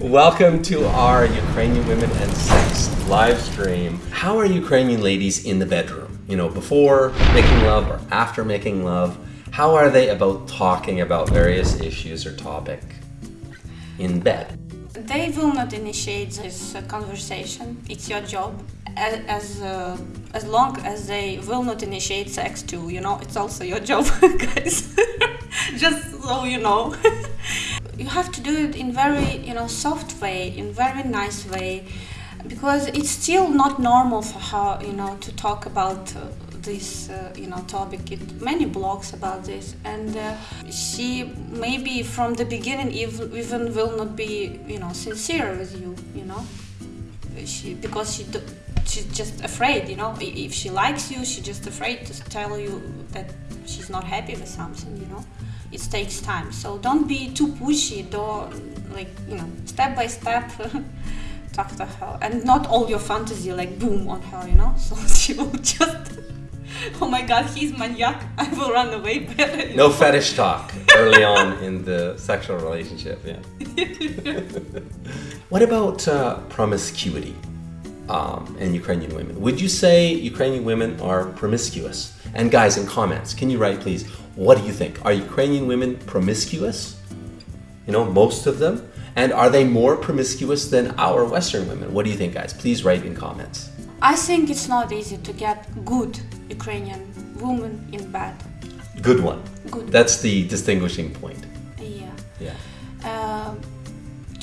Welcome to our Ukrainian Women and Sex live stream. How are Ukrainian ladies in the bedroom? You know, before making love or after making love? How are they about talking about various issues or topic in bed? They will not initiate this uh, conversation. It's your job. As as, uh, as long as they will not initiate sex too, you know, it's also your job, guys. Just so you know. you have to do it in very, you know, soft way, in very nice way, because it's still not normal for her, you know, to talk about uh, this uh, you know topic. It many blogs about this and uh, she maybe from the beginning ev- even will not be you know sincere with you you know. She because she do, she's just afraid you know. If she likes you she's just afraid to tell you that she's not happy with something you know it takes time so don't be too pushy don't like you know step by step talk to her and not all your fantasy like boom on her you know so she will just oh my god he's maniac i will run away better No know? fetish talk early on in the sexual relationship, yeah. what about uh, promiscuity um, in Ukrainian women? Would you say Ukrainian women are promiscuous? And guys, in comments, can you write please, what do you think? Are Ukrainian women promiscuous? You know, most of them? And are they more promiscuous than our Western women? What do you think, guys? Please write in comments. i think it's not easy to get good ukrainian woman in bed Good one. Good. That's the distinguishing point. yeah Yeah. Um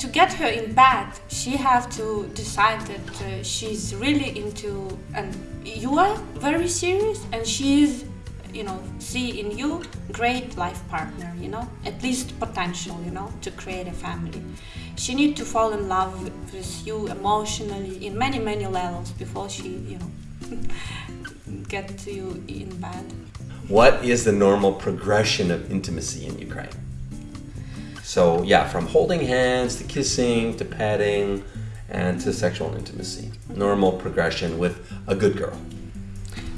to get her in bed, she have to decide that uh, she's really into, and you are very serious, and she's, you know, see in you great life partner, you know, at least potential, you know, to create a family. She need to fall in love with you emotionally in many many levels before she, you know, get to you in bed. What is the normal progression of intimacy in Ukraine? So, yeah, from holding hands to kissing to petting and to sexual intimacy. Normal progression with a good girl.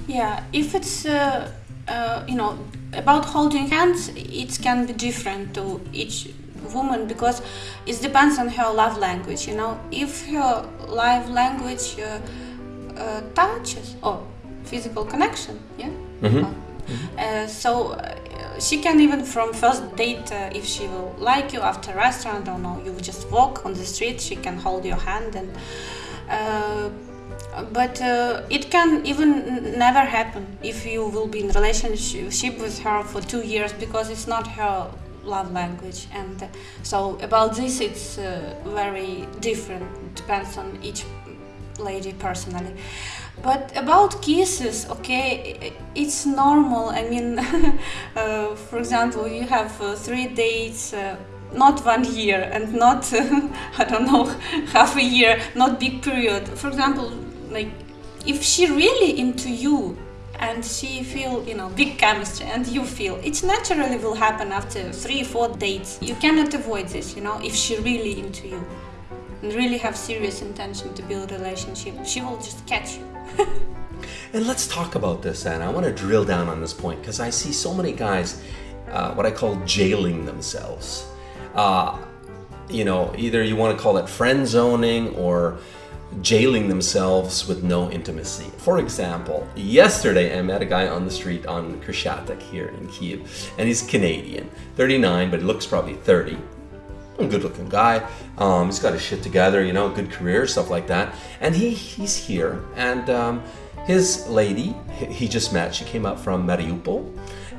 Yeah, if it's uh, uh, you know about holding hands, it can be different to each woman because it depends on her love language. You know, if her love language uh, uh, touches or physical connection, yeah. Uh, Uh, so uh, she can even from first date, uh, if she will like you after restaurant, don't know, you just walk on the street, she can hold your hand and. But uh, it can even never happen if you will be in relationship with her for two years because it's not her love language. And uh, so about this it's uh, very different depends on each lady personally. But about kisses okay it's normal. I mean uh, for example you have uh, three dates uh, not one year and not i don't know half a year not big period. For example like if she really into you and she feel you know big chemistry and you feel it naturally will happen after three four dates you cannot avoid this you know if she really into you and really have serious intention to build a relationship she will just catch you And let's talk about this, Anna. I want to drill down on this point because I see so many guys, uh, what I call jailing themselves. Uh, you know, either you want to call it friend zoning or jailing themselves with no intimacy. For example, yesterday I met a guy on the street on Khreshchatyk here in Kiev, and he's Canadian, 39, but he looks probably 30 a good looking guy. Um, he's got his shit together, you know, good career, stuff like that. And he he's here, and um, his lady he just met. She came up from Mariupol,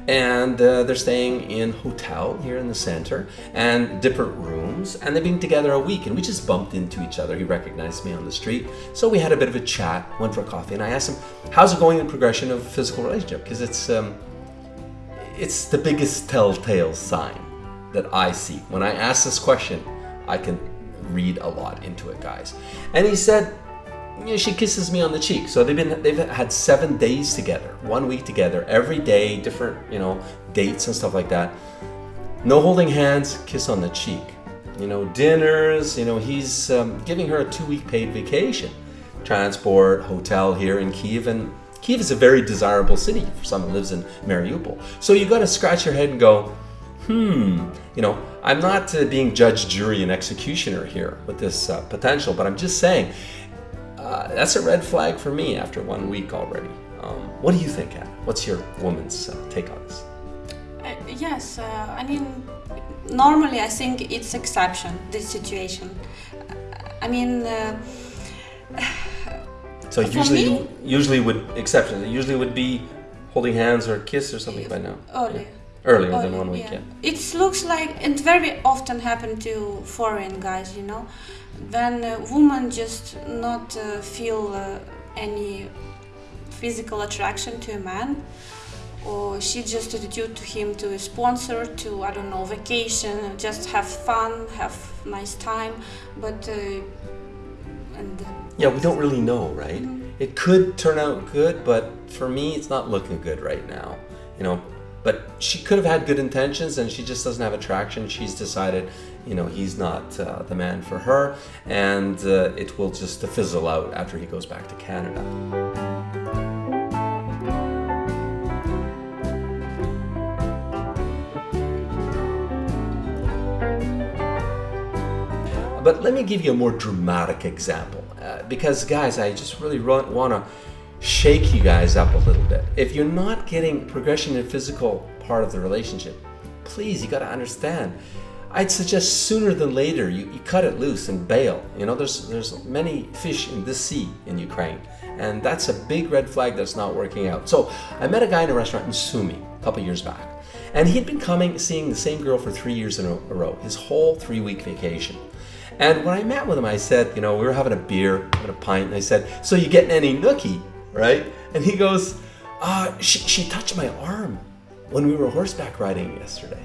and uh, they're staying in hotel here in the center and different rooms. And they've been together a week, and we just bumped into each other. He recognized me on the street, so we had a bit of a chat, went for coffee, and I asked him, "How's it going in the progression of physical relationship?" Because it's um, it's the biggest telltale sign that I see. When I ask this question, I can read a lot into it, guys. And he said, yeah, she kisses me on the cheek. So they've been they've had seven days together, one week together, every day, different, you know, dates and stuff like that. No holding hands, kiss on the cheek. You know, dinners, you know, he's um, giving her a two week paid vacation. Transport, hotel here in Kiev, and Kiev is a very desirable city for someone who lives in Mariupol. So you got to scratch your head and go, hmm, you know, I'm not uh, being judge, jury, and executioner here with this uh, potential, but I'm just saying uh, that's a red flag for me after one week already. Um, what do you think, Anna? What's your woman's uh, take on this? Uh, yes, uh, I mean, normally I think it's exception, this situation. Uh, I mean, uh, So usually, me- usually would exceptions. It usually would be holding hands or a kiss or something by now. early. Earlier than one week, yeah. It looks like it very often happen to foreign guys, you know, when a woman just not uh, feel uh, any physical attraction to a man, or she just attitude to him to a sponsor, to I don't know vacation, just have fun, have nice time, but uh, and Yeah, we don't really know, right? It could turn out good, but for me, it's not looking good right now. You know, but she could have had good intentions, and she just doesn't have attraction. She's decided, you know, he's not uh, the man for her, and uh, it will just fizzle out after he goes back to Canada. But let me give you a more dramatic example. Uh, because, guys, I just really want to shake you guys up a little bit. If you're not getting progression in physical part of the relationship, please, you got to understand. I'd suggest sooner than later you, you cut it loose and bail. You know, there's there's many fish in this sea in Ukraine, and that's a big red flag that's not working out. So I met a guy in a restaurant in Sumi a couple years back, and he'd been coming seeing the same girl for three years in a row, his whole three week vacation. And when I met with him, I said, you know, we were having a beer, having a pint, and I said, so you getting any nookie, right? And he goes, uh, she, she touched my arm when we were horseback riding yesterday.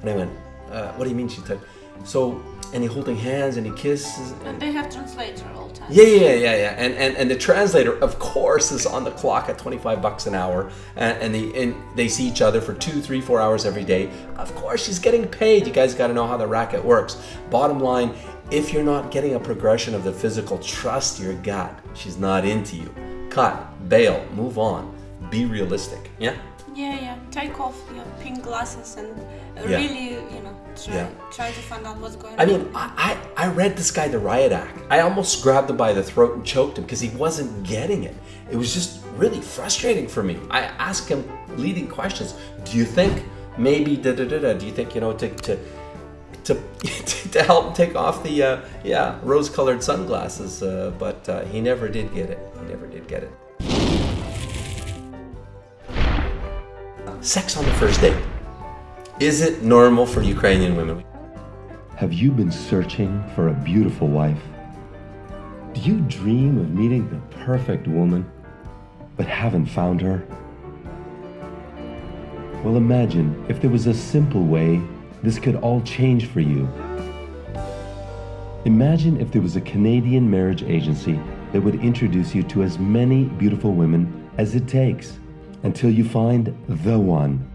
And I went, uh, what do you mean she touched? So, and he holding hands and he kisses. and they have translator all the time. Yeah, yeah, yeah, yeah. And, and and the translator, of course, is on the clock at 25 bucks an hour, and, and they and they see each other for two, three, four hours every day. Of course, she's getting paid. You guys got to know how the racket works. Bottom line, if you're not getting a progression of the physical, trust your gut. She's not into you. Cut, bail, move on. Be realistic. Yeah. Yeah, yeah. Take off your pink glasses and uh, Yeah. really, you know, try, Yeah. try to find out what's going I on. I mean, I, I, I read this guy the riot act. I almost grabbed him by the throat and choked him because he wasn't getting it. It was just really frustrating for me. I asked him leading questions. Do you think maybe da da da da? Do you think you know to to to, to help take off the uh, yeah rose-colored sunglasses? Uh, but uh, he never did get it. He never did get it. Sex on the first date. Is it normal for Ukrainian women? Have you been searching for a beautiful wife? Do you dream of meeting the perfect woman, but haven't found her? Well, imagine if there was a simple way this could all change for you. Imagine if there was a Canadian marriage agency that would introduce you to as many beautiful women as it takes until you find the one.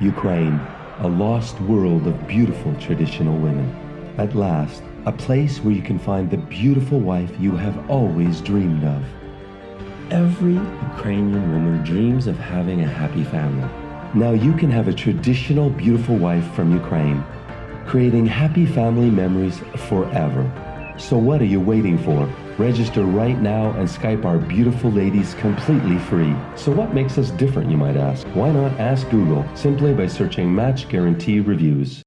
Ukraine, a lost world of beautiful traditional women. At last, a place where you can find the beautiful wife you have always dreamed of. Every Ukrainian woman dreams of having a happy family. Now you can have a traditional beautiful wife from Ukraine, creating happy family memories forever. So what are you waiting for? Register right now and Skype our beautiful ladies completely free. So what makes us different, you might ask? Why not ask Google simply by searching Match Guarantee Reviews?